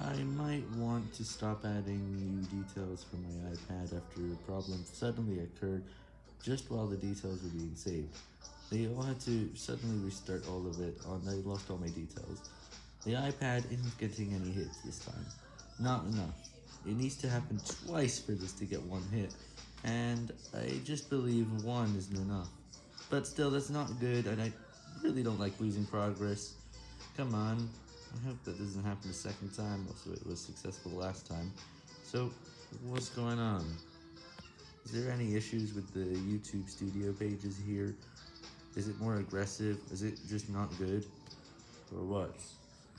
I might want to stop adding new details for my iPad after a problem suddenly occurred just while the details were being saved. They all had to suddenly restart all of it, and I lost all my details. The iPad isn't getting any hits this time. Not enough. It needs to happen twice for this to get one hit, and I just believe one isn't enough. But still, that's not good, and I really don't like losing progress. Come on. I hope that doesn't happen a second time, also it was successful last time. So, what's going on? Is there any issues with the YouTube studio pages here? Is it more aggressive? Is it just not good? Or what?